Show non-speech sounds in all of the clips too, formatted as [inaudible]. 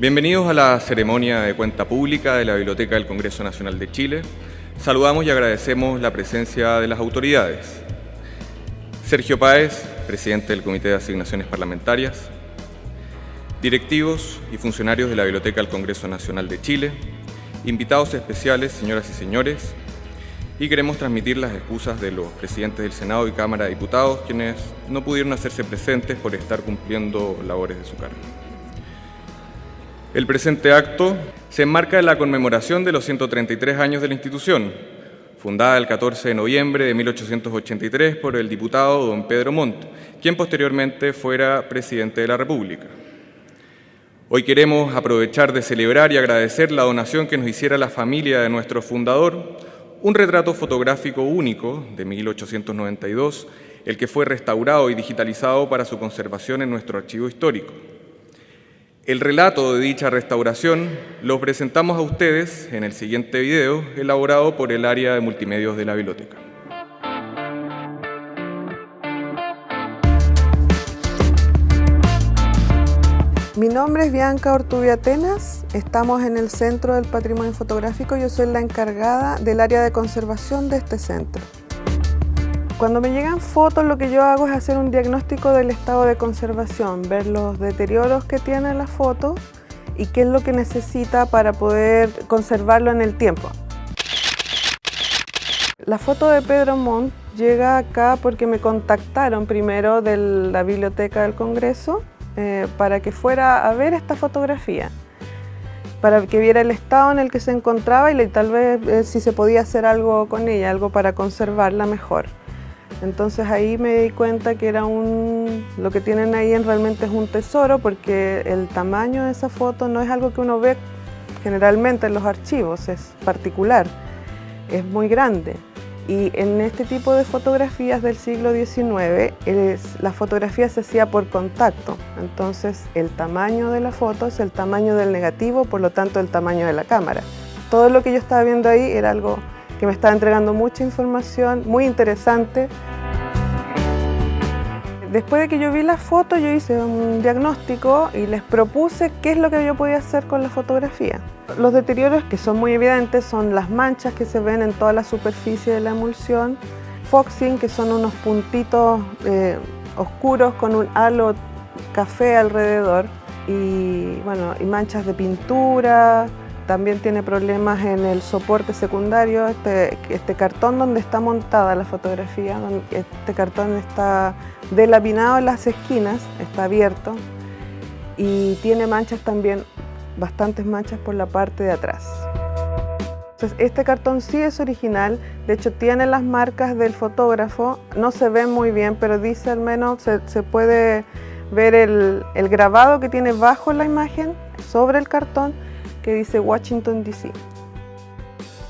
Bienvenidos a la ceremonia de cuenta pública de la Biblioteca del Congreso Nacional de Chile. Saludamos y agradecemos la presencia de las autoridades. Sergio Páez, presidente del Comité de Asignaciones Parlamentarias, directivos y funcionarios de la Biblioteca del Congreso Nacional de Chile, invitados especiales, señoras y señores, y queremos transmitir las excusas de los presidentes del Senado y Cámara de Diputados, quienes no pudieron hacerse presentes por estar cumpliendo labores de su cargo. El presente acto se enmarca en la conmemoración de los 133 años de la institución, fundada el 14 de noviembre de 1883 por el diputado don Pedro Montt, quien posteriormente fuera presidente de la República. Hoy queremos aprovechar de celebrar y agradecer la donación que nos hiciera la familia de nuestro fundador, un retrato fotográfico único de 1892, el que fue restaurado y digitalizado para su conservación en nuestro archivo histórico. El relato de dicha restauración lo presentamos a ustedes en el siguiente video elaborado por el área de multimedios de la biblioteca. Mi nombre es Bianca Ortubia Atenas, estamos en el Centro del Patrimonio Fotográfico, yo soy la encargada del área de conservación de este centro. Cuando me llegan fotos lo que yo hago es hacer un diagnóstico del estado de conservación, ver los deterioros que tiene la foto y qué es lo que necesita para poder conservarlo en el tiempo. La foto de Pedro Montt llega acá porque me contactaron primero de la Biblioteca del Congreso eh, para que fuera a ver esta fotografía, para que viera el estado en el que se encontraba y tal vez eh, si se podía hacer algo con ella, algo para conservarla mejor. Entonces ahí me di cuenta que era un, lo que tienen ahí realmente es un tesoro porque el tamaño de esa foto no es algo que uno ve generalmente en los archivos, es particular, es muy grande. Y en este tipo de fotografías del siglo XIX, la fotografía se hacía por contacto. Entonces el tamaño de la foto es el tamaño del negativo, por lo tanto el tamaño de la cámara. Todo lo que yo estaba viendo ahí era algo que me estaba entregando mucha información, muy interesante. Después de que yo vi la foto, yo hice un diagnóstico y les propuse qué es lo que yo podía hacer con la fotografía. Los deterioros que son muy evidentes son las manchas que se ven en toda la superficie de la emulsión, foxing, que son unos puntitos eh, oscuros con un halo café alrededor, y, bueno, y manchas de pintura, también tiene problemas en el soporte secundario, este, este cartón donde está montada la fotografía, este cartón está delapinado en las esquinas, está abierto y tiene manchas también, bastantes manchas por la parte de atrás. Entonces, este cartón sí es original, de hecho tiene las marcas del fotógrafo, no se ve muy bien, pero dice al menos, se, puede ver el grabado que tiene bajo la imagen, sobre el cartón, que dice Washington DC.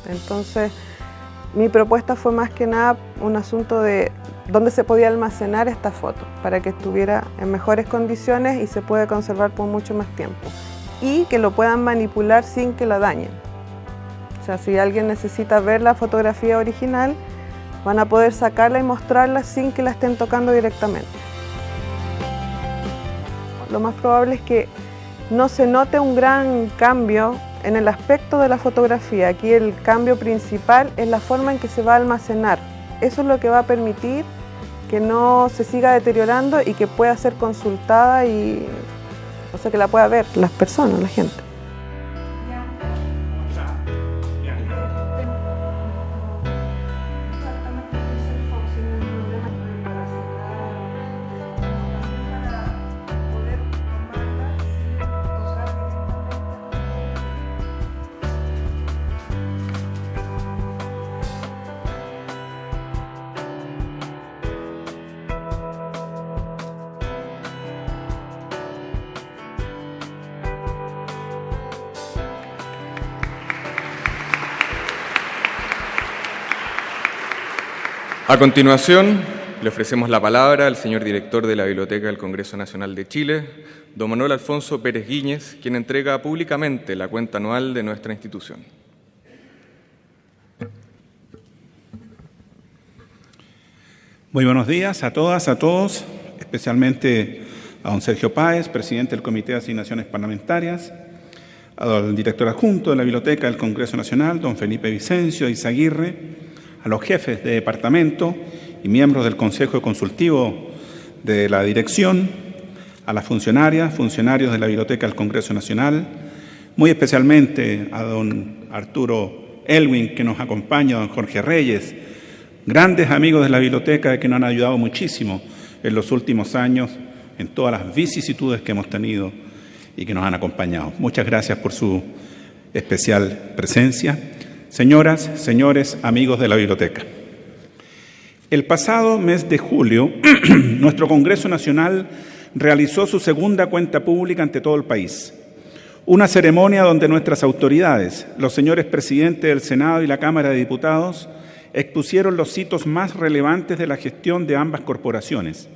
Entonces, mi propuesta fue más que nada un asunto de dónde se podía almacenar esta foto para que estuviera en mejores condiciones y se pueda conservar por mucho más tiempo y que lo puedan manipular sin que la dañen. O sea, si alguien necesita ver la fotografía original, van a poder sacarla y mostrarla sin que la estén tocando directamente. Lo más probable es que no se note un gran cambio en el aspecto de la fotografía. Aquí el cambio principal es la forma en que se va a almacenar. Eso es lo que va a permitir que no se siga deteriorando y que pueda ser consultada y o sea que la pueda ver las personas, la gente. A continuación, le ofrecemos la palabra al señor director de la Biblioteca del Congreso Nacional de Chile, don Manuel Alfonso Pérez Guíñez, quien entrega públicamente la cuenta anual de nuestra institución. Muy buenos días a todas, a todos, especialmente a don Sergio Páez, presidente del Comité de Asignaciones Parlamentarias, al director adjunto de la Biblioteca del Congreso Nacional, don Felipe Vicencio Izaguirre, los jefes de departamento y miembros del Consejo Consultivo de la Dirección, a las funcionarias, funcionarios de la Biblioteca del Congreso Nacional, muy especialmente a don Arturo Elwin, que nos acompaña, a don Jorge Reyes, grandes amigos de la biblioteca que nos han ayudado muchísimo en los últimos años en todas las vicisitudes que hemos tenido y que nos han acompañado. Muchas gracias por su especial presencia. Señoras, señores, amigos de la biblioteca. El pasado mes de julio, [clears throat] nuestro Congreso Nacional realizó su segunda cuenta pública ante todo el país. Una ceremonia donde nuestras autoridades, los señores presidentes del Senado y la Cámara de Diputados, expusieron los hitos más relevantes de la gestión de ambas corporaciones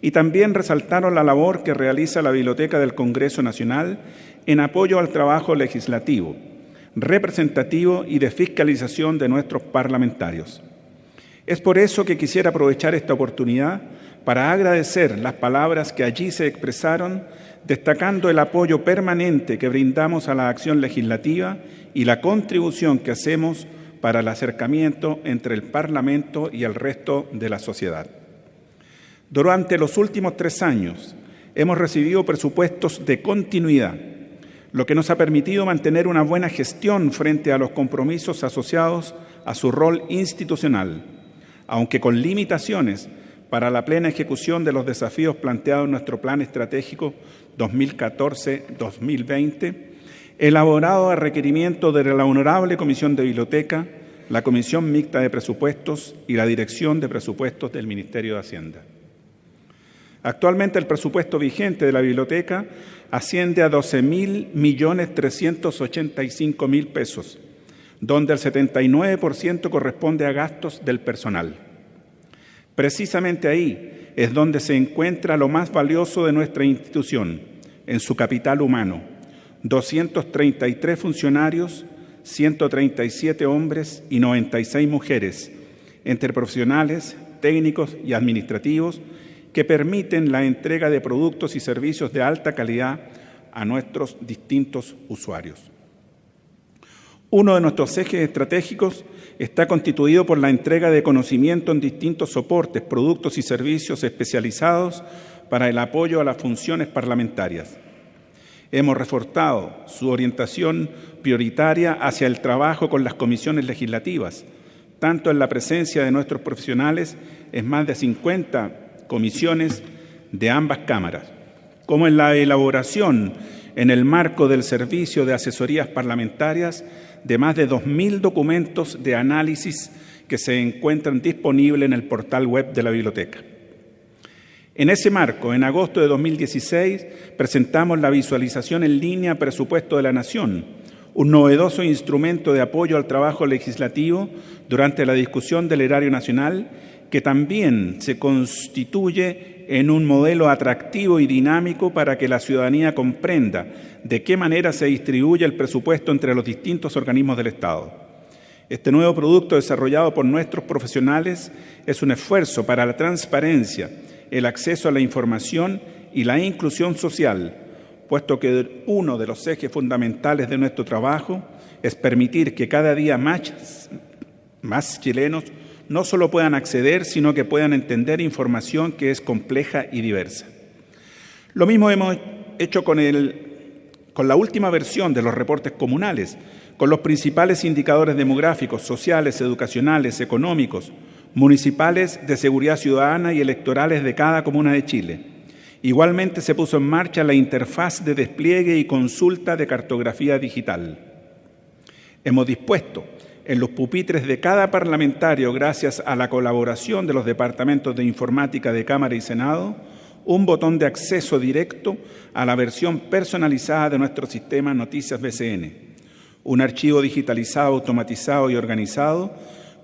y también resaltaron la labor que realiza la Biblioteca del Congreso Nacional en apoyo al trabajo legislativo, representativo y de fiscalización de nuestros parlamentarios. Es por eso que quisiera aprovechar esta oportunidad para agradecer las palabras que allí se expresaron, destacando el apoyo permanente que brindamos a la acción legislativa y la contribución que hacemos para el acercamiento entre el Parlamento y el resto de la sociedad. Durante los últimos tres años hemos recibido presupuestos de continuidad, lo que nos ha permitido mantener una buena gestión frente a los compromisos asociados a su rol institucional, aunque con limitaciones para la plena ejecución de los desafíos planteados en nuestro Plan Estratégico 2014-2020 elaborado a requerimiento de la Honorable Comisión de Biblioteca, la Comisión Mixta de Presupuestos y la Dirección de Presupuestos del Ministerio de Hacienda. Actualmente el presupuesto vigente de la biblioteca asciende a 12 mil millones 385 mil pesos, donde el 79% corresponde a gastos del personal. Precisamente ahí es donde se encuentra lo más valioso de nuestra institución, en su capital humano, 233 funcionarios, 137 hombres y 96 mujeres, entre profesionales, técnicos y administrativos, que permiten la entrega de productos y servicios de alta calidad a nuestros distintos usuarios. Uno de nuestros ejes estratégicos está constituido por la entrega de conocimiento en distintos soportes, productos y servicios especializados para el apoyo a las funciones parlamentarias. Hemos reforzado su orientación prioritaria hacia el trabajo con las comisiones legislativas, tanto en la presencia de nuestros profesionales en más de 50 comisiones de ambas cámaras, como en la elaboración en el marco del servicio de asesorías parlamentarias de más de 2.000 documentos de análisis que se encuentran disponibles en el portal web de la biblioteca. En ese marco, en agosto de 2016, presentamos la visualización en línea Presupuesto de la Nación, un novedoso instrumento de apoyo al trabajo legislativo durante la discusión del erario nacional, que también se constituye en un modelo atractivo y dinámico para que la ciudadanía comprenda de qué manera se distribuye el presupuesto entre los distintos organismos del Estado. Este nuevo producto desarrollado por nuestros profesionales es un esfuerzo para la transparencia, el acceso a la información y la inclusión social, puesto que uno de los ejes fundamentales de nuestro trabajo es permitir que cada día más, chilenos no solo puedan acceder, sino que puedan entender información que es compleja y diversa. Lo mismo hemos hecho con, el, con la última versión de los reportes comunales, con los principales indicadores demográficos, sociales, educacionales, económicos, municipales de seguridad ciudadana y electorales de cada comuna de Chile. Igualmente se puso en marcha la interfaz de despliegue y consulta de cartografía digital. Hemos dispuesto en los pupitres de cada parlamentario, gracias a la colaboración de los departamentos de informática de Cámara y Senado, un botón de acceso directo a la versión personalizada de nuestro sistema Noticias BCN, un archivo digitalizado, automatizado y organizado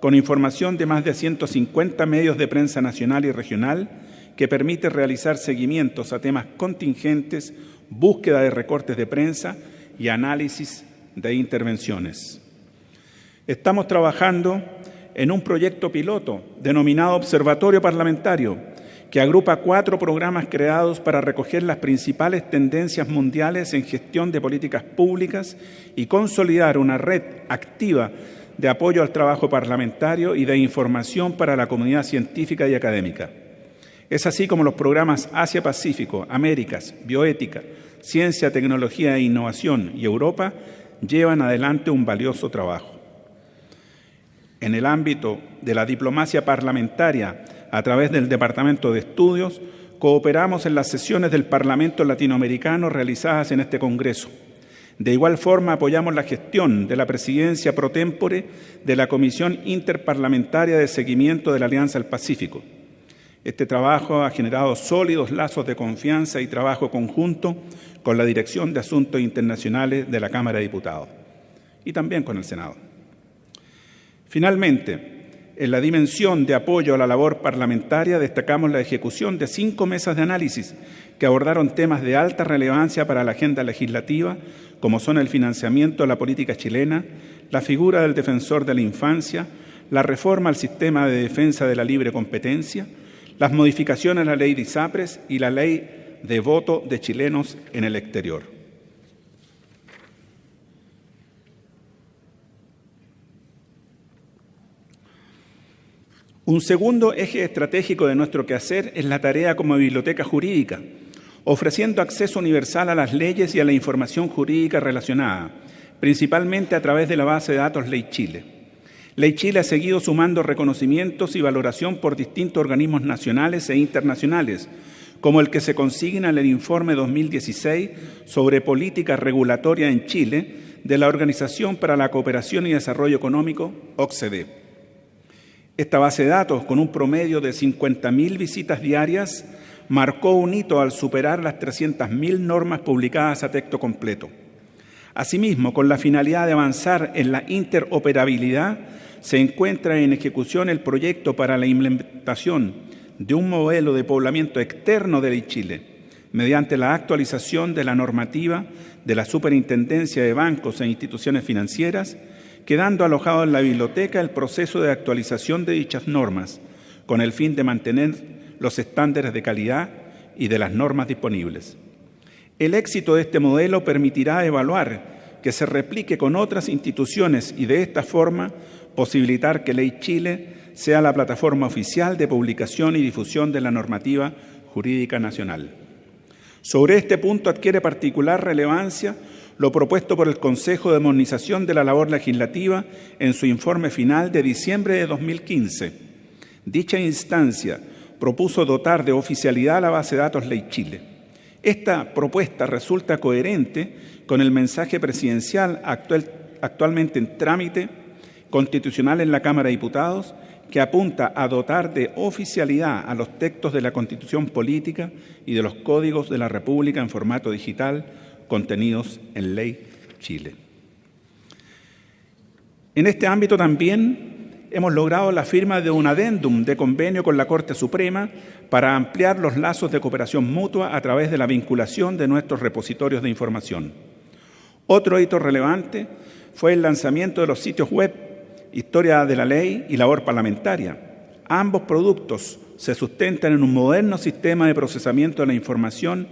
con información de más de 150 medios de prensa nacional y regional que permite realizar seguimientos a temas contingentes, búsqueda de recortes de prensa y análisis de intervenciones. Estamos trabajando en un proyecto piloto denominado Observatorio Parlamentario, que agrupa cuatro programas creados para recoger las principales tendencias mundiales en gestión de políticas públicas y consolidar una red activa de apoyo al trabajo parlamentario y de información para la comunidad científica y académica. Es así como los programas Asia-Pacífico, Américas, Bioética, Ciencia, Tecnología e Innovación y Europa llevan adelante un valioso trabajo. En el ámbito de la diplomacia parlamentaria, a través del Departamento de Estudios, cooperamos en las sesiones del Parlamento Latinoamericano realizadas en este Congreso. De igual forma, apoyamos la gestión de la presidencia pro tempore de la Comisión Interparlamentaria de Seguimiento de la Alianza del Pacífico. Este trabajo ha generado sólidos lazos de confianza y trabajo conjunto con la Dirección de Asuntos Internacionales de la Cámara de Diputados y también con el Senado. Finalmente, en la dimensión de apoyo a la labor parlamentaria destacamos la ejecución de cinco mesas de análisis que abordaron temas de alta relevancia para la agenda legislativa, como son el financiamiento de la política chilena, la figura del defensor de la infancia, la reforma al sistema de defensa de la libre competencia, las modificaciones a la ley de ISAPRES y la ley de voto de chilenos en el exterior. Un segundo eje estratégico de nuestro quehacer es la tarea como biblioteca jurídica, ofreciendo acceso universal a las leyes y a la información jurídica relacionada, principalmente a través de la base de datos Ley Chile. Ley Chile ha seguido sumando reconocimientos y valoración por distintos organismos nacionales e internacionales, como el que se consigna en el informe 2016 sobre política regulatoria en Chile de la Organización para la Cooperación y Desarrollo Económico, OCDE. Esta base de datos, con un promedio de 50.000 visitas diarias, marcó un hito al superar las 300.000 normas publicadas a texto completo. Asimismo, con la finalidad de avanzar en la interoperabilidad, se encuentra en ejecución el proyecto para la implementación de un modelo de poblamiento externo de Chile, mediante la actualización de la normativa de la Superintendencia de Bancos e Instituciones Financieras quedando alojado en la biblioteca el proceso de actualización de dichas normas, con el fin de mantener los estándares de calidad y de las normas disponibles. El éxito de este modelo permitirá evaluar que se replique con otras instituciones y de esta forma posibilitar que Ley Chile sea la plataforma oficial de publicación y difusión de la normativa jurídica nacional. Sobre este punto adquiere particular relevancia lo propuesto por el Consejo de Modernización de la Labor Legislativa en su informe final de diciembre de 2015. Dicha instancia propuso dotar de oficialidad la base de datos Ley Chile. Esta propuesta resulta coherente con el mensaje presidencial actual, actualmente en trámite constitucional en la Cámara de Diputados que apunta a dotar de oficialidad a los textos de la Constitución Política y de los códigos de la República en formato digital contenidos en Ley Chile. En este ámbito también hemos logrado la firma de un adendum de convenio con la Corte Suprema para ampliar los lazos de cooperación mutua a través de la vinculación de nuestros repositorios de información. Otro hito relevante fue el lanzamiento de los sitios web Historia de la Ley y Labor Parlamentaria. Ambos productos se sustentan en un moderno sistema de procesamiento de la información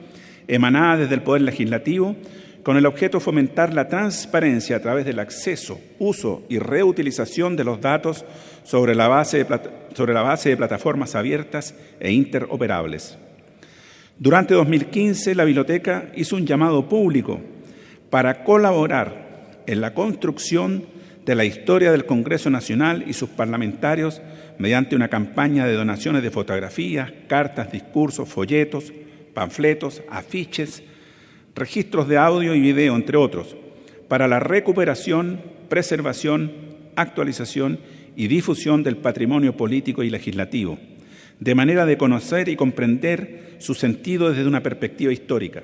emanada desde el Poder Legislativo, con el objeto de fomentar la transparencia a través del acceso, uso y reutilización de los datos sobre la base de, sobre la base de plataformas abiertas e interoperables. Durante 2015, la biblioteca hizo un llamado público para colaborar en la construcción de la historia del Congreso Nacional y sus parlamentarios mediante una campaña de donaciones de fotografías, cartas, discursos, folletos, panfletos, afiches, registros de audio y video, entre otros, para la recuperación, preservación, actualización y difusión del patrimonio político y legislativo, de manera de conocer y comprender su sentido desde una perspectiva histórica.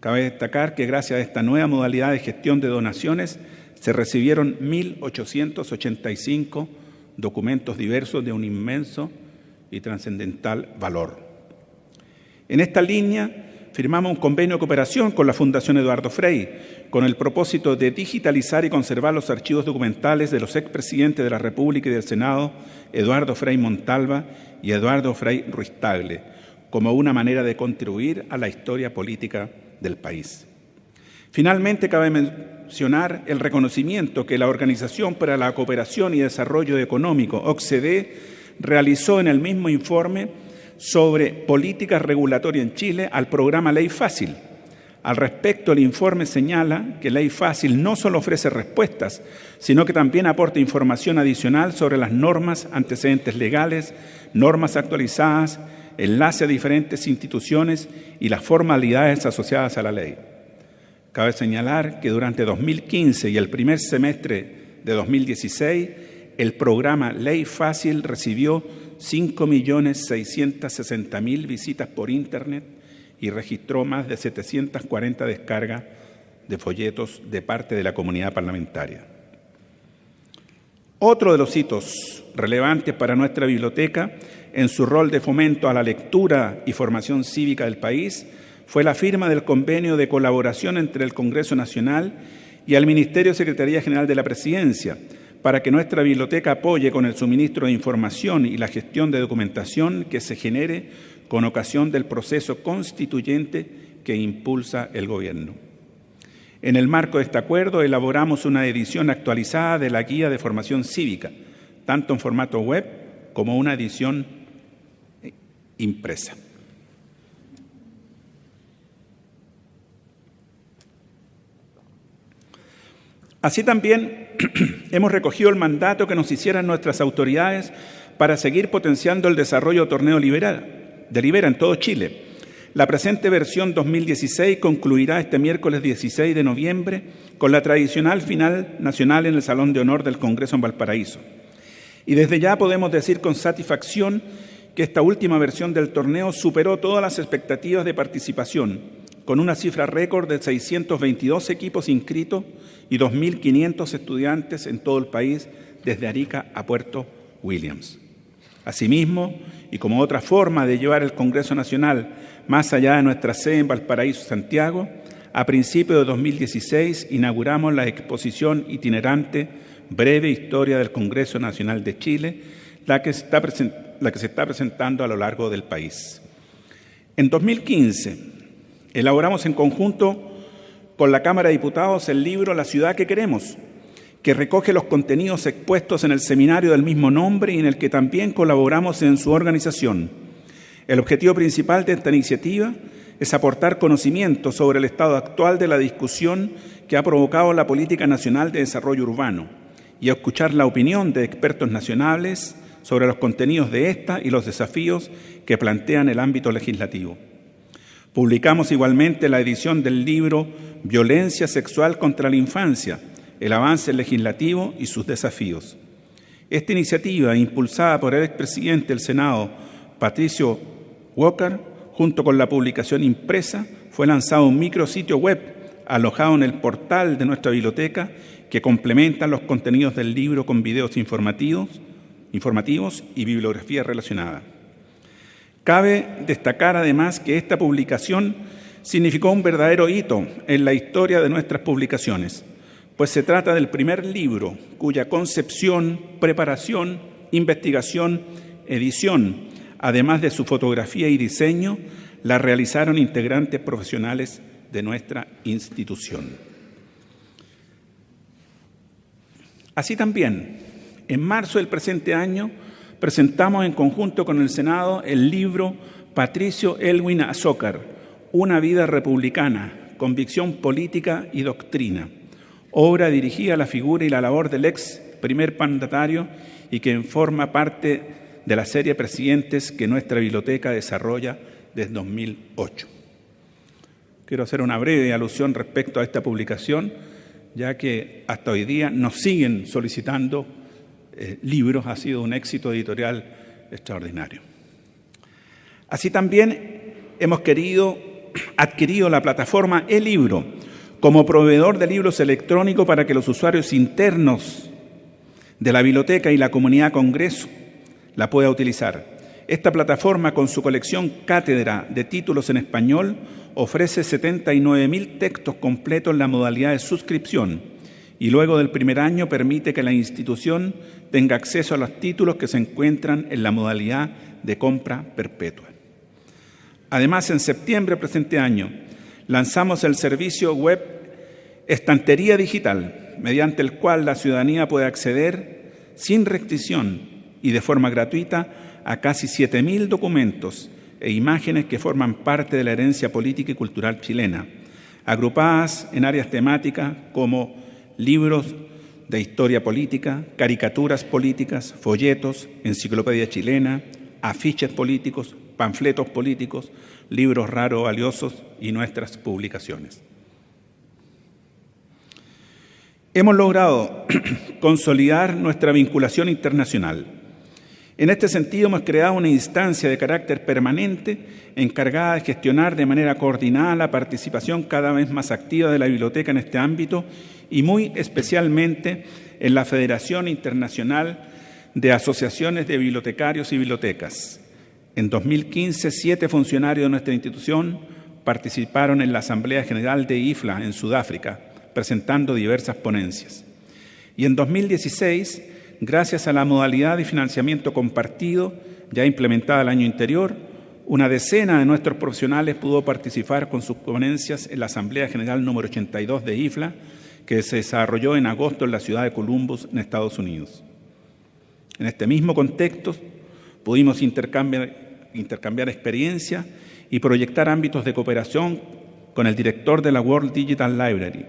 Cabe destacar que gracias a esta nueva modalidad de gestión de donaciones se recibieron 1.885 documentos diversos de un inmenso y trascendental valor. En esta línea, firmamos un convenio de cooperación con la Fundación Eduardo Frei con el propósito de digitalizar y conservar los archivos documentales de los expresidentes de la República y del Senado, Eduardo Frei Montalva y Eduardo Frei Ruiz-Tagle, como una manera de contribuir a la historia política del país. Finalmente, cabe mencionar el reconocimiento que la Organización para la Cooperación y Desarrollo Económico, OCDE, realizó en el mismo informe sobre política regulatoria en Chile al programa Ley Fácil. Al respecto, el informe señala que Ley Fácil no solo ofrece respuestas, sino que también aporta información adicional sobre las normas, antecedentes legales, normas actualizadas, enlace a diferentes instituciones y las formalidades asociadas a la ley. Cabe señalar que durante 2015 y el primer semestre de 2016, el programa Ley Fácil recibió 5.660.000 visitas por Internet y registró más de 740 descargas de folletos de parte de la comunidad parlamentaria. Otro de los hitos relevantes para nuestra biblioteca en su rol de fomento a la lectura y formación cívica del país fue la firma del convenio de colaboración entre el Congreso Nacional y el Ministerio Secretaría General de la Presidencia para que nuestra biblioteca apoye con el suministro de información y la gestión de documentación que se genere con ocasión del proceso constituyente que impulsa el Gobierno. En el marco de este acuerdo elaboramos una edición actualizada de la Guía de Formación Cívica, tanto en formato web como una edición impresa. Así también [clears throat] hemos recogido el mandato que nos hicieran nuestras autoridades para seguir potenciando el desarrollo torneo liberal, de Libera en todo Chile. La presente versión 2016 concluirá este miércoles 16 de noviembre con la tradicional final nacional en el Salón de Honor del Congreso en Valparaíso. Y desde ya podemos decir con satisfacción que esta última versión del torneo superó todas las expectativas de participación con una cifra récord de 622 equipos inscritos y 2.500 estudiantes en todo el país, desde Arica a Puerto Williams. Asimismo, y como otra forma de llevar el Congreso Nacional más allá de nuestra sede en Valparaíso, Santiago, a principios de 2016 inauguramos la exposición itinerante Breve Historia del Congreso Nacional de Chile, la que, la que se está presentando a lo largo del país. En 2015, Elaboramos en conjunto con la Cámara de Diputados el libro La ciudad que queremos, que recoge los contenidos expuestos en el seminario del mismo nombre y en el que también colaboramos en su organización. El objetivo principal de esta iniciativa es aportar conocimiento sobre el estado actual de la discusión que ha provocado la Política Nacional de Desarrollo Urbano y escuchar la opinión de expertos nacionales sobre los contenidos de esta y los desafíos que plantean el ámbito legislativo. Publicamos igualmente la edición del libro Violencia sexual contra la infancia, el avance legislativo y sus desafíos. Esta iniciativa, impulsada por el expresidente del Senado, Patricio Walker, junto con la publicación impresa, fue lanzado un micrositio web alojado en el portal de nuestra biblioteca que complementa los contenidos del libro con videos informativos, informativos y bibliografía relacionada. Cabe destacar además que esta publicación significó un verdadero hito en la historia de nuestras publicaciones, pues se trata del primer libro cuya concepción, preparación, investigación, edición, además de su fotografía y diseño, la realizaron integrantes profesionales de nuestra institución. Así también, en marzo del presente año, presentamos en conjunto con el Senado el libro Patricio Elwin Azócar, Una vida republicana, convicción política y doctrina, obra dirigida a la figura y la labor del ex primer mandatario y que forma parte de la serie Presidentes que nuestra biblioteca desarrolla desde 2008. Quiero hacer una breve alusión respecto a esta publicación, ya que hasta hoy día nos siguen solicitando eh, libros ha sido un éxito editorial extraordinario. Así también hemos querido [clears throat] adquirido la plataforma e-libro como proveedor de libros electrónicos para que los usuarios internos de la biblioteca y la comunidad Congreso la pueda utilizar. Esta plataforma, con su colección Cátedra de títulos en español, ofrece 79.000 textos completos en la modalidad de suscripción y luego del primer año permite que la institución tenga acceso a los títulos que se encuentran en la modalidad de compra perpetua. Además, en septiembre de presente año, lanzamos el servicio web Estantería Digital, mediante el cual la ciudadanía puede acceder sin restricción y de forma gratuita a casi 7.000 documentos e imágenes que forman parte de la herencia política y cultural chilena, agrupadas en áreas temáticas como libros de historia política, caricaturas políticas, folletos, enciclopedia chilena, afiches políticos, panfletos políticos, libros raros valiosos y nuestras publicaciones. Hemos logrado [clears throat] consolidar nuestra vinculación internacional en este sentido, hemos creado una instancia de carácter permanente encargada de gestionar de manera coordinada la participación cada vez más activa de la biblioteca en este ámbito y muy especialmente en la Federación Internacional de Asociaciones de Bibliotecarios y Bibliotecas. En 2015, siete funcionarios de nuestra institución participaron en la Asamblea General de IFLA en Sudáfrica, presentando diversas ponencias. Y en 2016, gracias a la modalidad de financiamiento compartido ya implementada el año anterior, una decena de nuestros profesionales pudo participar con sus ponencias en la Asamblea General número 82 de IFLA, que se desarrolló en agosto en la ciudad de Columbus, en Estados Unidos. En este mismo contexto, pudimos intercambiar, intercambiar experiencia y proyectar ámbitos de cooperación con el director de la World Digital Library,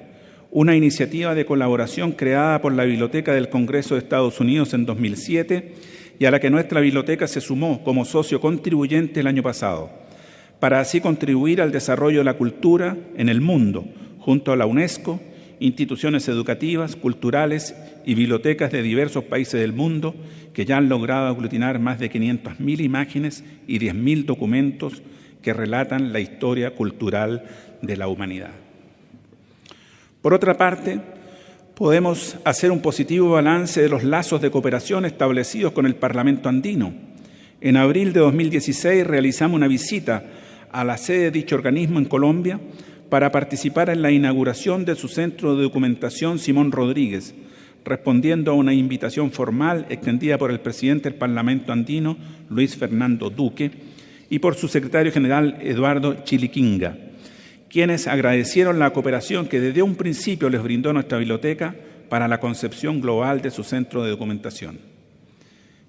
una iniciativa de colaboración creada por la Biblioteca del Congreso de Estados Unidos en 2007 y a la que nuestra biblioteca se sumó como socio contribuyente el año pasado, para así contribuir al desarrollo de la cultura en el mundo, junto a la UNESCO, instituciones educativas, culturales y bibliotecas de diversos países del mundo que ya han logrado aglutinar más de 500.000 imágenes y 10.000 documentos que relatan la historia cultural de la humanidad. Por otra parte, podemos hacer un positivo balance de los lazos de cooperación establecidos con el Parlamento andino. En abril de 2016 realizamos una visita a la sede de dicho organismo en Colombia para participar en la inauguración de su centro de documentación Simón Rodríguez, respondiendo a una invitación formal extendida por el presidente del Parlamento andino, Luis Fernando Duque, y por su secretario general, Eduardo Chiliquinga quienes agradecieron la cooperación que desde un principio les brindó nuestra biblioteca para la concepción global de su centro de documentación.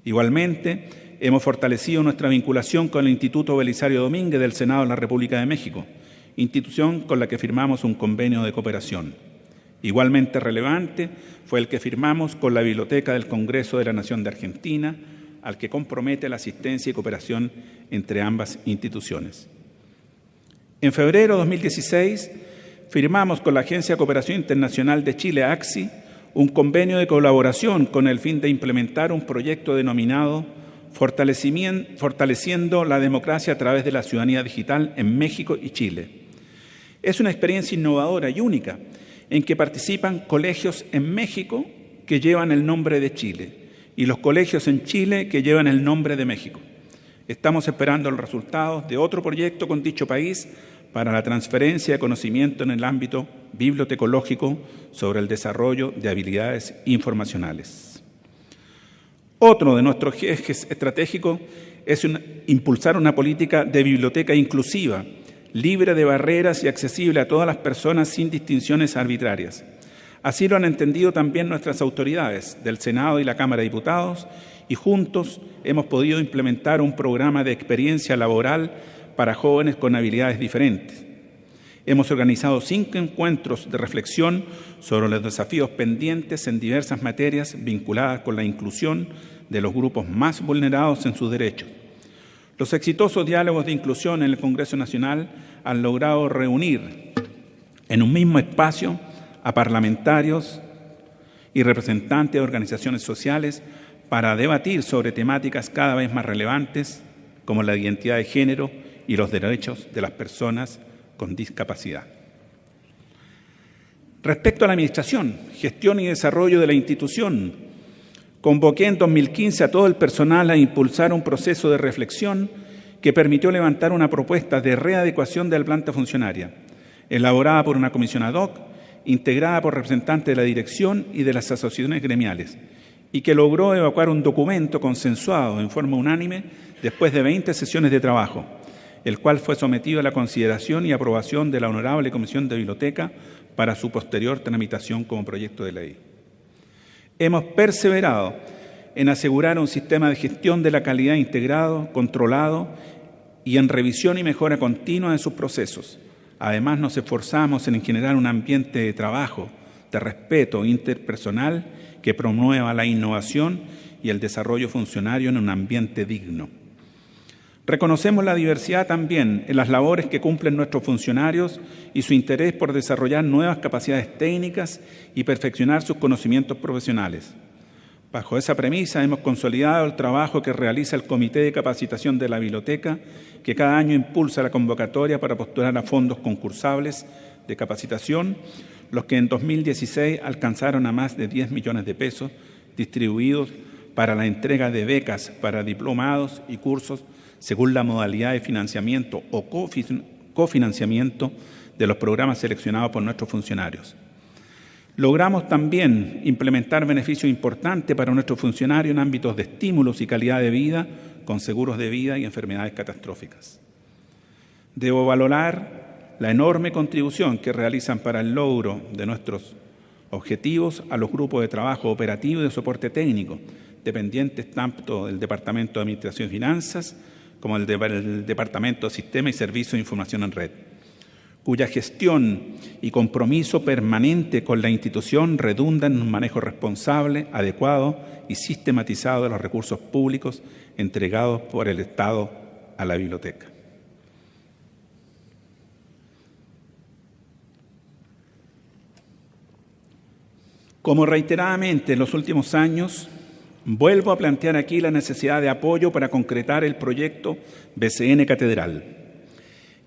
Igualmente, hemos fortalecido nuestra vinculación con el Instituto Belisario Domínguez del Senado de la República de México, institución con la que firmamos un convenio de cooperación. Igualmente relevante fue el que firmamos con la Biblioteca del Congreso de la Nación de Argentina, al que compromete la asistencia y cooperación entre ambas instituciones. En febrero de 2016 firmamos con la Agencia de Cooperación Internacional de Chile, AXI, un convenio de colaboración con el fin de implementar un proyecto denominado Fortaleciendo la democracia a través de la ciudadanía digital en México y Chile. Es una experiencia innovadora y única en que participan colegios en México que llevan el nombre de Chile y los colegios en Chile que llevan el nombre de México. Estamos esperando los resultados de otro proyecto con dicho país para la transferencia de conocimiento en el ámbito bibliotecológico sobre el desarrollo de habilidades informacionales. Otro de nuestros ejes estratégicos es impulsar una política de biblioteca inclusiva, libre de barreras y accesible a todas las personas sin distinciones arbitrarias. Así lo han entendido también nuestras autoridades del Senado y la Cámara de Diputados y juntos hemos podido implementar un programa de experiencia laboral para jóvenes con habilidades diferentes. Hemos organizado cinco encuentros de reflexión sobre los desafíos pendientes en diversas materias vinculadas con la inclusión de los grupos más vulnerados en sus derechos. Los exitosos diálogos de inclusión en el Congreso Nacional han logrado reunir en un mismo espacio a parlamentarios y representantes de organizaciones sociales para debatir sobre temáticas cada vez más relevantes como la identidad de género y los derechos de las personas con discapacidad. Respecto a la administración, gestión y desarrollo de la institución, Convoqué en 2015 a todo el personal a impulsar un proceso de reflexión que permitió levantar una propuesta de readecuación de la planta funcionaria, elaborada por una comisión ad hoc, integrada por representantes de la dirección y de las asociaciones gremiales, y que logró evacuar un documento consensuado en forma unánime después de 20 sesiones de trabajo, el cual fue sometido a la consideración y aprobación de la Honorable Comisión de Biblioteca para su posterior tramitación como proyecto de ley. Hemos perseverado en asegurar un sistema de gestión de la calidad integrado, controlado y en revisión y mejora continua de sus procesos. Además, nos esforzamos en generar un ambiente de trabajo, de respeto interpersonal que promueva la innovación y el desarrollo funcionario en un ambiente digno. Reconocemos la diversidad también en las labores que cumplen nuestros funcionarios y su interés por desarrollar nuevas capacidades técnicas y perfeccionar sus conocimientos profesionales. Bajo esa premisa hemos consolidado el trabajo que realiza el Comité de Capacitación de la Biblioteca, que cada año impulsa la convocatoria para postular a fondos concursables de capacitación, los que en 2016 alcanzaron a más de 10 millones de pesos distribuidos para la entrega de becas para diplomados y cursos según la modalidad de financiamiento o cofinanciamiento de los programas seleccionados por nuestros funcionarios. Logramos también implementar beneficios importantes para nuestros funcionarios en ámbitos de estímulos y calidad de vida, con seguros de vida y enfermedades catastróficas. Debo valorar la enorme contribución que realizan para el logro de nuestros objetivos a los grupos de trabajo operativo y de soporte técnico, dependientes tanto del Departamento de Administración y Finanzas como el, Departamento de Sistema y Servicios de Información en Red cuya gestión y compromiso permanente con la institución redundan en un manejo responsable, adecuado y sistematizado de los recursos públicos entregados por el Estado a la biblioteca. Como reiteradamente en los últimos años, vuelvo a plantear aquí la necesidad de apoyo para concretar el proyecto BCN Catedral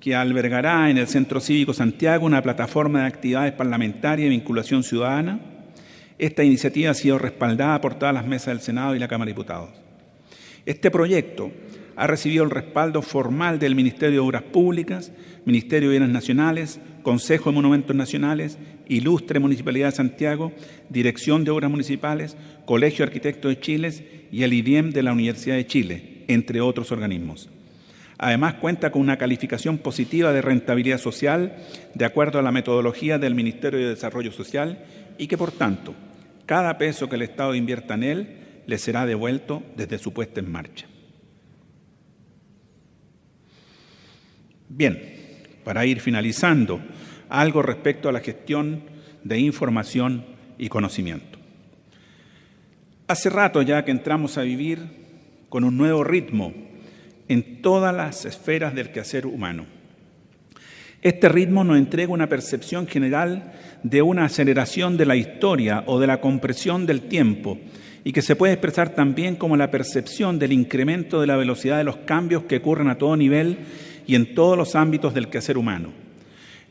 que albergará en el Centro Cívico Santiago una plataforma de actividades parlamentarias y vinculación ciudadana. Esta iniciativa ha sido respaldada por todas las mesas del Senado y la Cámara de Diputados. Este proyecto ha recibido el respaldo formal del Ministerio de Obras Públicas, Ministerio de Bienes Nacionales, Consejo de Monumentos Nacionales, Ilustre Municipalidad de Santiago, Dirección de Obras Municipales, Colegio de Arquitectos de Chile y el IDIEM de la Universidad de Chile, entre otros organismos. Además, cuenta con una calificación positiva de rentabilidad social de acuerdo a la metodología del Ministerio de Desarrollo Social y que, por tanto, cada peso que el Estado invierta en él le será devuelto desde su puesta en marcha. Bien, para ir finalizando, algo respecto a la gestión de información y conocimiento. Hace rato ya que entramos a vivir con un nuevo ritmo en todas las esferas del quehacer humano. Este ritmo nos entrega una percepción general de una aceleración de la historia o de la compresión del tiempo y que se puede expresar también como la percepción del incremento de la velocidad de los cambios que ocurren a todo nivel y en todos los ámbitos del quehacer humano,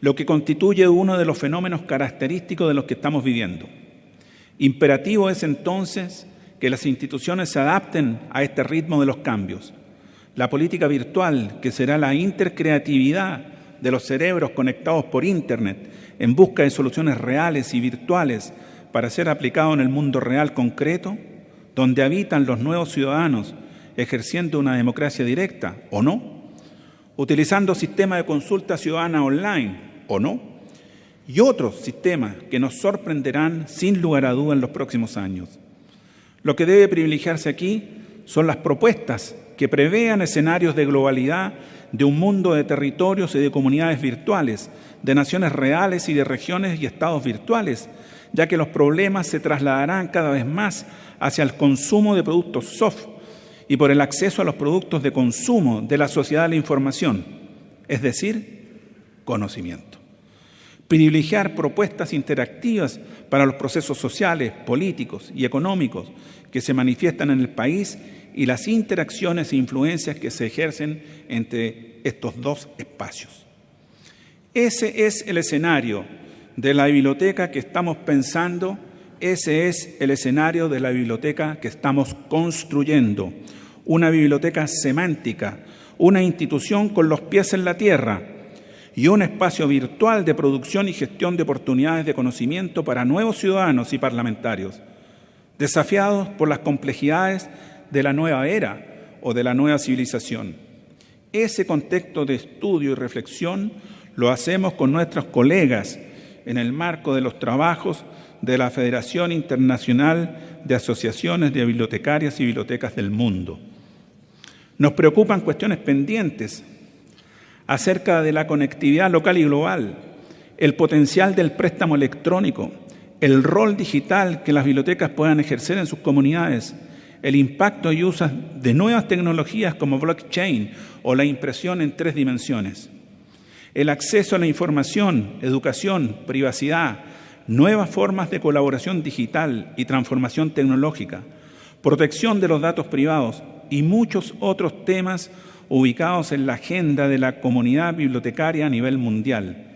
lo que constituye uno de los fenómenos característicos de los que estamos viviendo. Imperativo es entonces que las instituciones se adapten a este ritmo de los cambios, la política virtual, que será la intercreatividad de los cerebros conectados por Internet en busca de soluciones reales y virtuales para ser aplicado en el mundo real concreto, donde habitan los nuevos ciudadanos ejerciendo una democracia directa o no, utilizando sistemas de consulta ciudadana online o no, y otros sistemas que nos sorprenderán sin lugar a duda en los próximos años. Lo que debe privilegiarse aquí son las propuestas que prevean escenarios de globalidad de un mundo de territorios y de comunidades virtuales, de naciones reales y de regiones y estados virtuales, ya que los problemas se trasladarán cada vez más hacia el consumo de productos soft y por el acceso a los productos de consumo de la sociedad de la información, es decir, conocimiento. Privilegiar propuestas interactivas para los procesos sociales, políticos y económicos que se manifiestan en el país y las interacciones e influencias que se ejercen entre estos dos espacios. Ese es el escenario de la biblioteca que estamos pensando Ese es el escenario de la biblioteca que estamos construyendo, una biblioteca semántica, una institución con los pies en la tierra y un espacio virtual de producción y gestión de oportunidades de conocimiento para nuevos ciudadanos y parlamentarios, desafiados por las complejidades de la nueva era o de la nueva civilización. Ese contexto de estudio y reflexión lo hacemos con nuestros colegas en el marco de los trabajos de la Federación Internacional de Asociaciones de Bibliotecarias y Bibliotecas del Mundo. Nos preocupan cuestiones pendientes acerca de la conectividad local y global, el potencial del préstamo electrónico, el rol digital que las bibliotecas puedan ejercer en sus comunidades, el impacto y uso de nuevas tecnologías como blockchain o la impresión en tres dimensiones, el acceso a la información, educación, privacidad, nuevas formas de colaboración digital y transformación tecnológica, protección de los datos privados y muchos otros temas ubicados en la agenda de la comunidad bibliotecaria a nivel mundial,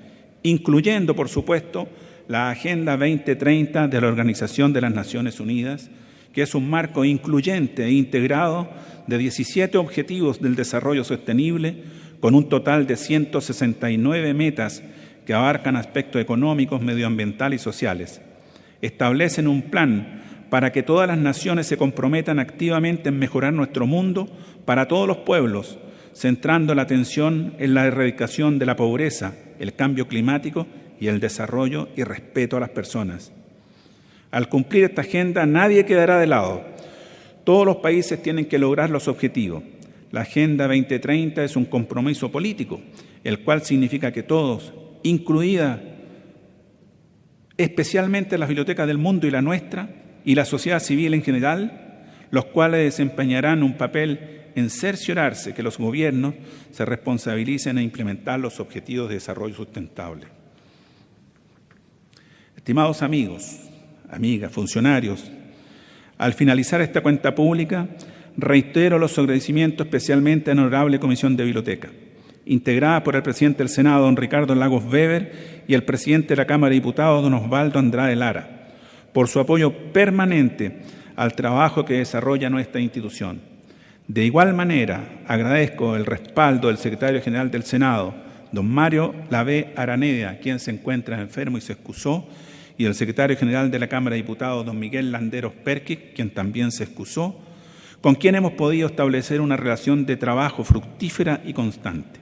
incluyendo, por supuesto, la Agenda 2030 de la Organización de las Naciones Unidas, que es un marco incluyente e integrado de 17 objetivos del desarrollo sostenible, con un total de 169 metas que abarcan aspectos económicos, medioambientales y sociales. Establecen un plan para que todas las naciones se comprometan activamente en mejorar nuestro mundo para todos los pueblos, centrando la atención en la erradicación de la pobreza, el cambio climático y el desarrollo y respeto a las personas. Al cumplir esta agenda nadie quedará de lado. Todos los países tienen que lograr los objetivos. La Agenda 2030 es un compromiso político, el cual significa que todos, incluida especialmente las bibliotecas del mundo y la nuestra, y la sociedad civil en general, los cuales desempeñarán un papel en cerciorarse que los gobiernos se responsabilicen a implementar los objetivos de desarrollo sustentable. Estimados amigos, amigas, funcionarios, al finalizar esta cuenta pública, reitero los agradecimientos especialmente a la Honorable Comisión de Biblioteca, integrada por el presidente del Senado, don Ricardo Lagos Weber, y el presidente de la Cámara de Diputados, don Osvaldo Andrade Lara, por su apoyo permanente al trabajo que desarrolla nuestra institución. De igual manera, agradezco el respaldo del secretario general del Senado, don Mario Lavé Araneda, quien se encuentra enfermo y se excusó, y el secretario general de la Cámara de Diputados, don Miguel Landeros Perquic, quien también se excusó, con quien hemos podido establecer una relación de trabajo fructífera y constante.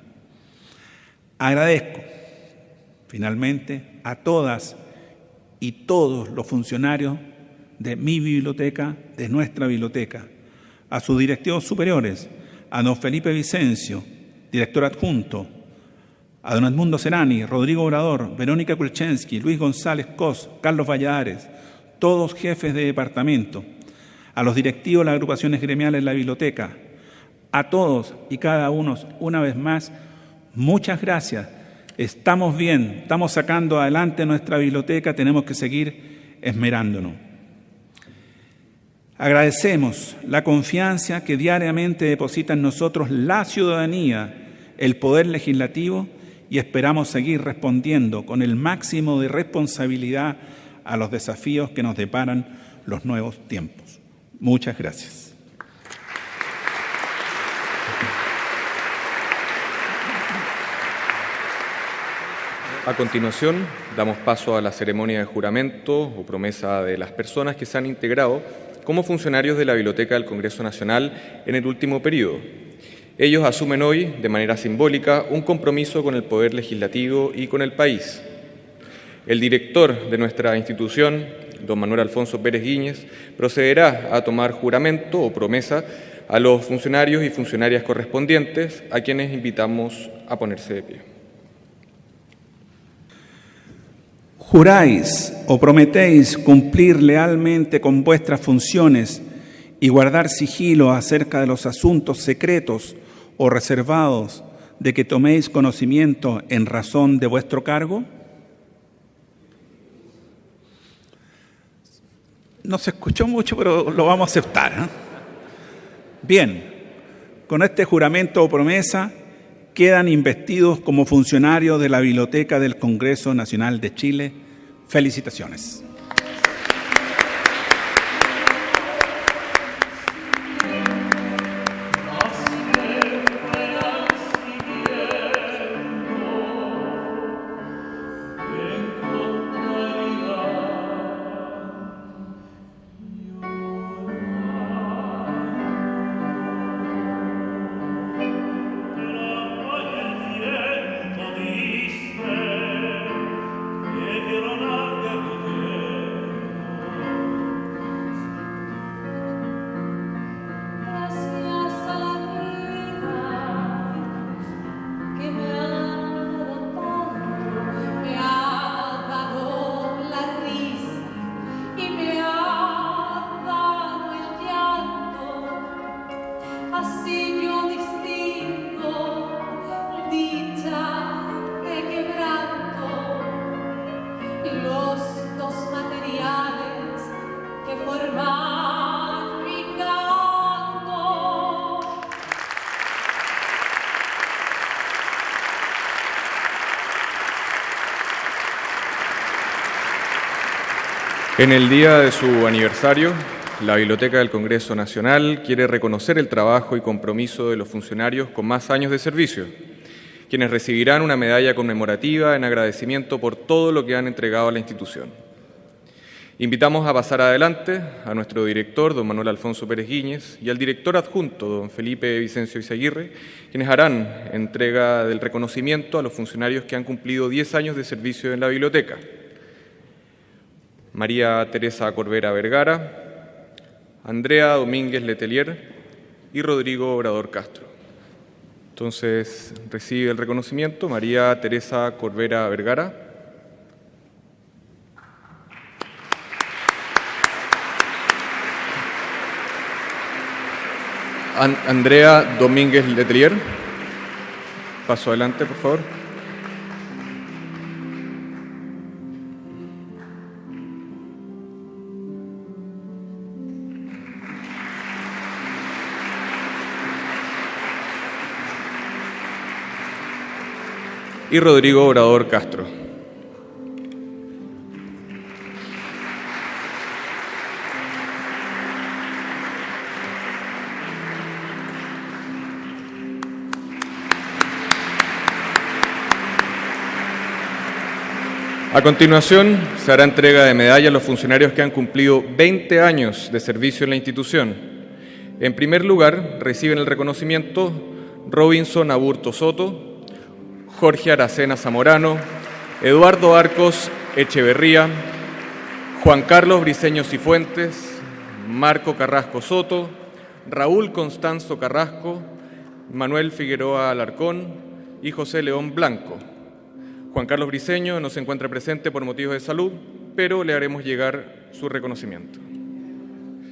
Agradezco, finalmente, a todas y todos los funcionarios de mi biblioteca, de nuestra biblioteca, a sus directivos superiores, a don Felipe Vicencio, director adjunto, a don Edmundo Serani, Rodrigo Obrador, Verónica Kulchensky, Luis González Cos, Carlos Valladares, todos jefes de departamento, a los directivos de las agrupaciones gremiales de la biblioteca, a todos y cada uno, una vez más, muchas gracias. Estamos bien, estamos sacando adelante nuestra biblioteca, tenemos que seguir esmerándonos. Agradecemos la confianza que diariamente deposita en nosotros la ciudadanía, el poder legislativo, y esperamos seguir respondiendo con el máximo de responsabilidad a los desafíos que nos deparan los nuevos tiempos. Muchas gracias. A continuación, damos paso a la ceremonia de juramento o promesa de las personas que se han integrado como funcionarios de la Biblioteca del Congreso Nacional en el último periodo ellos asumen hoy, de manera simbólica, un compromiso con el Poder Legislativo y con el país. El director de nuestra institución, don Manuel Alfonso Pérez Guíñez, procederá a tomar juramento o promesa a los funcionarios y funcionarias correspondientes, a quienes invitamos a ponerse de pie. Juráis o prometéis cumplir lealmente con vuestras funciones y guardar sigilo acerca de los asuntos secretos o reservados de que toméis conocimiento en razón de vuestro cargo? No se escuchó mucho, pero lo vamos a aceptar. ¿eh? Bien, con este juramento o promesa quedan investidos como funcionarios de la Biblioteca del Congreso Nacional de Chile. Felicitaciones. En el día de su aniversario, la Biblioteca del Congreso Nacional quiere reconocer el trabajo y compromiso de los funcionarios con más años de servicio, quienes recibirán una medalla conmemorativa en agradecimiento por todo lo que han entregado a la institución. Invitamos a pasar adelante a nuestro director, don Manuel Alfonso Pérez Guíñez, y al director adjunto, don Felipe Vicencio Izaguirre, quienes harán entrega del reconocimiento a los funcionarios que han cumplido 10 años de servicio en la biblioteca. María Teresa Corbera Vergara, Andrea Domínguez Letelier y Rodrigo Obrador Castro. Entonces recibe el reconocimiento María Teresa Corbera Vergara. Andrea Domínguez Letelier. Paso adelante, por favor. Y Rodrigo Obrador Castro. A continuación, se hará entrega de medallas a los funcionarios que han cumplido 20 años de servicio en la institución. En primer lugar, reciben el reconocimiento Robinson Aburto Soto, Jorge Aracena Zamorano, Eduardo Arcos Echeverría, Juan Carlos Briceño Cifuentes, Marco Carrasco Soto, Raúl Constanzo Carrasco, Manuel Figueroa Alarcón y José León Blanco. Juan Carlos Briceño no se encuentra presente por motivos de salud, pero le haremos llegar su reconocimiento.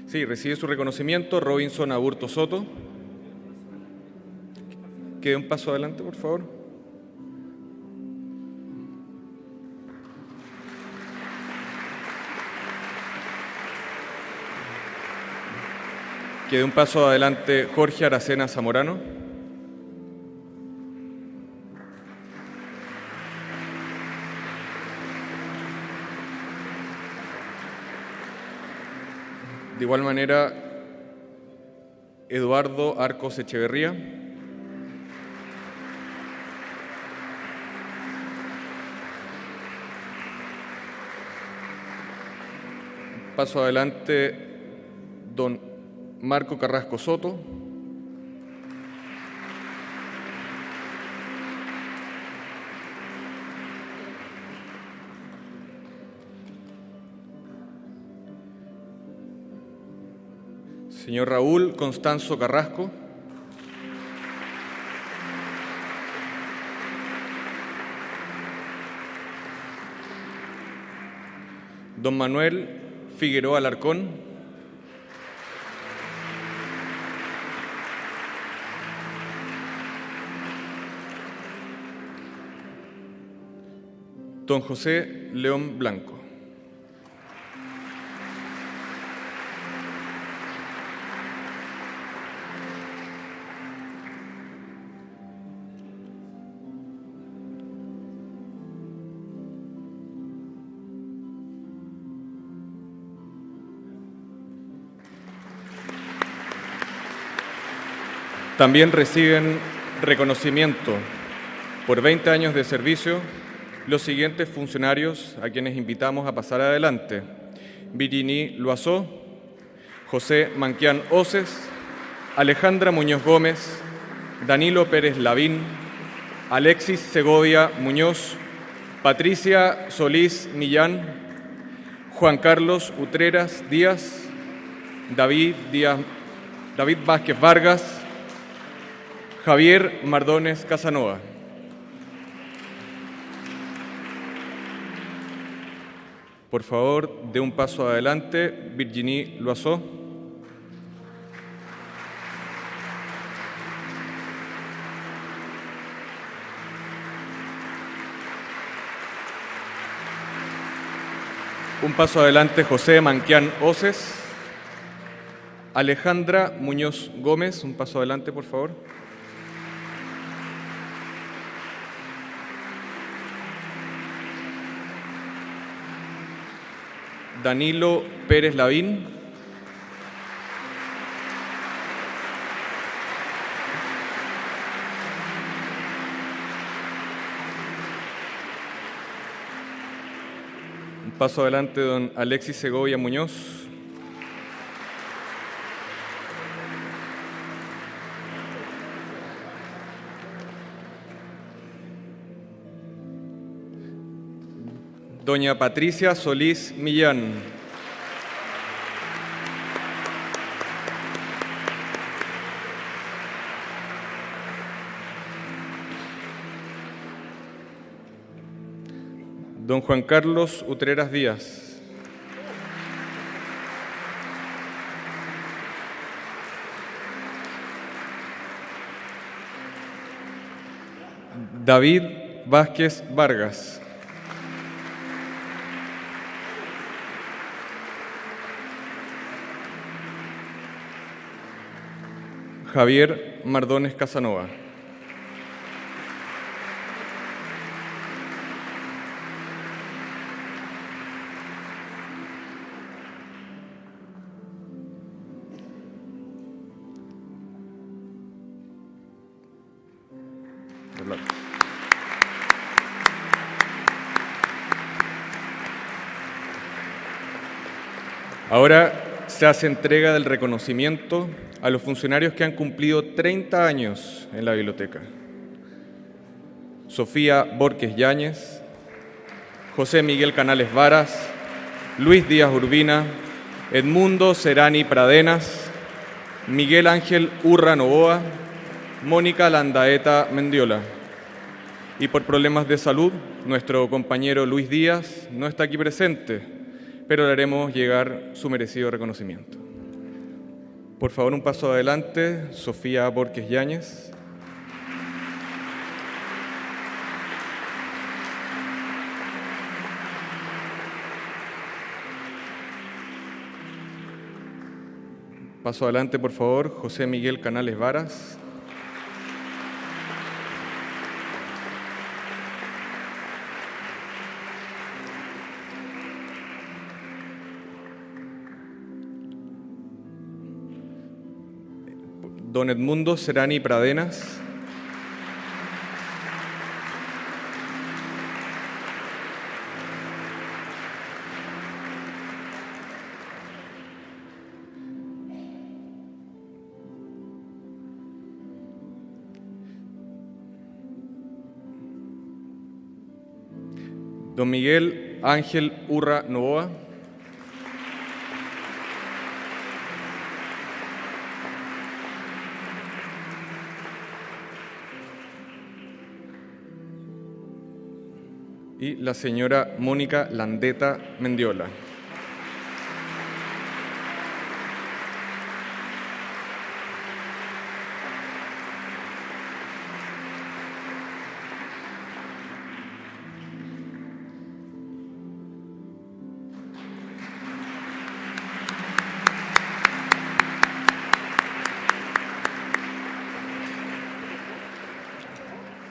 Sí, recibe su reconocimiento Robinson Aburto Soto. Quede un paso adelante, por favor. Quede un paso adelante Jorge Aracena Zamorano. De igual manera, Eduardo Arcos Echeverría. Paso adelante, don Marco Carrasco Soto. Señor Raúl Constanzo Carrasco. Don Manuel Figueroa Alarcón. Don José León Blanco. También reciben reconocimiento por 20 años de servicio los siguientes funcionarios a quienes invitamos a pasar adelante. Virginie Loazó, José Manquián Oces, Alejandra Muñoz Gómez, Danilo Pérez Lavín, Alexis Segovia Muñoz, Patricia Solís Millán, Juan Carlos Utreras Díaz, David, Díaz, David Vázquez Vargas, Javier Mardones Casanova. Por favor, de un paso adelante, Virginie Loiseau. Un paso adelante, José Manquián Oces. Alejandra Muñoz Gómez, un paso adelante, por favor. Danilo Pérez Lavín. Un paso adelante, don Alexis Segovia Muñoz. Doña Patricia Solís Millán. Don Juan Carlos Utreras Díaz. David Vázquez Vargas. Javier Mardones Casanova. Ahora se hace entrega del reconocimiento a los funcionarios que han cumplido 30 años en la biblioteca. Sofía Borges Yáñez, José Miguel Canales Varas, Luis Díaz Urbina, Edmundo Serani Pradenas, Miguel Ángel Urra Novoa, Mónica Landaeta Mendiola. Y por problemas de salud, nuestro compañero Luis Díaz no está aquí presente, pero le haremos llegar su merecido reconocimiento. Por favor, un paso adelante, Sofía Borges Yáñez. Paso adelante, por favor, José Miguel Canales Varas. Don Edmundo Serani Pradenas. Don Miguel Ángel Urra Novoa. Y la señora Mónica Landeta Mendiola.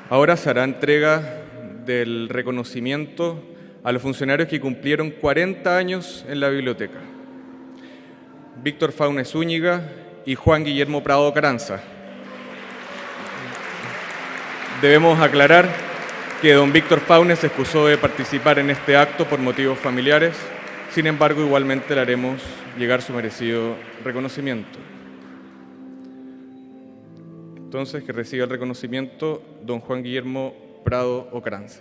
Ahora se hará entrega del reconocimiento a los funcionarios que cumplieron 40 años en la biblioteca. Víctor Faunes Zúñiga y Juan Guillermo Prado Caranza. Debemos aclarar que don Víctor Faunes se excusó de participar en este acto por motivos familiares, sin embargo igualmente le haremos llegar su merecido reconocimiento. Entonces, que reciba el reconocimiento don Juan Guillermo Prado Ocranza.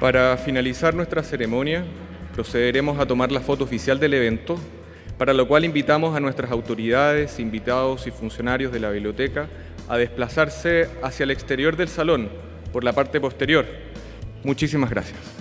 Para finalizar nuestra ceremonia, procederemos a tomar la foto oficial del evento, para lo cual invitamos a nuestras autoridades, invitados y funcionarios de la biblioteca a desplazarse hacia el exterior del salón, por la parte posterior. Muchísimas gracias.